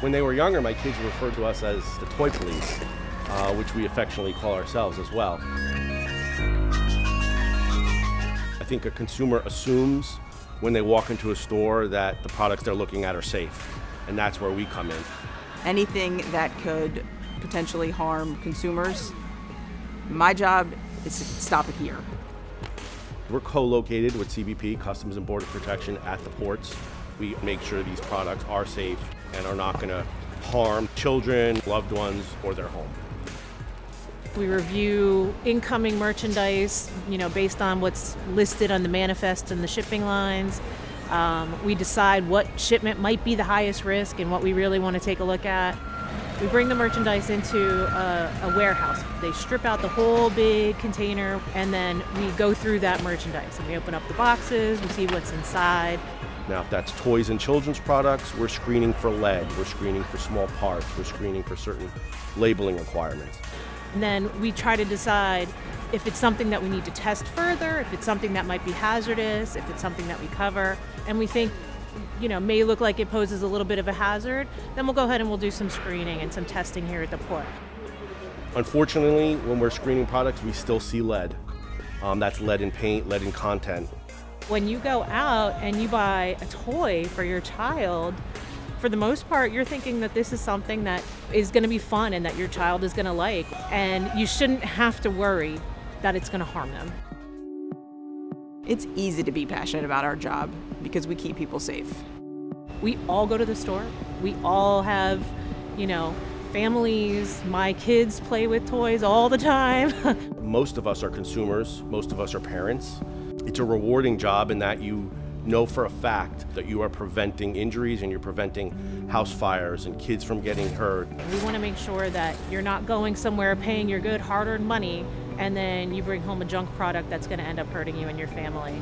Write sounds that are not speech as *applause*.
When they were younger, my kids referred to us as the toy police, uh, which we affectionately call ourselves as well. I think a consumer assumes when they walk into a store that the products they're looking at are safe, and that's where we come in. Anything that could potentially harm consumers, my job is to stop it here. We're co-located with CBP, Customs and Border Protection, at the ports. We make sure these products are safe and are not going to harm children, loved ones, or their home. We review incoming merchandise, you know, based on what's listed on the manifest and the shipping lines. Um, we decide what shipment might be the highest risk and what we really want to take a look at. We bring the merchandise into a, a, warehouse. They strip out the whole big container and then we go through that merchandise and we open up the boxes, we see what's inside. Now, if that's toys and children's products, we're screening for lead, we're screening for small parts, we're screening for certain labeling requirements. And then we try to decide if it's something that we need to test further, if it's something that might be hazardous, if it's something that we cover, and we think you know, may look like it poses a little bit of a hazard, then we'll go ahead and we'll do some screening and some testing here at the port. Unfortunately, when we're screening products, we still see lead. Um, that's lead in paint, lead in content. When you go out and you buy a toy for your child, for the most part, you're thinking that this is something that is going to be fun and that your child is going to like, and you shouldn't have to worry that it's going to harm them. It's easy to be passionate about our job because we keep people safe. We all go to the store. We all have, you know, families. My kids play with toys all the time. *laughs* most of us are consumers. Most of us are parents. It's a rewarding job in that you know for a fact that you are preventing injuries and you're preventing house fires and kids from getting hurt. We want to make sure that you're not going somewhere paying your good hard-earned money and then you bring home a junk product that's going to end up hurting you and your family.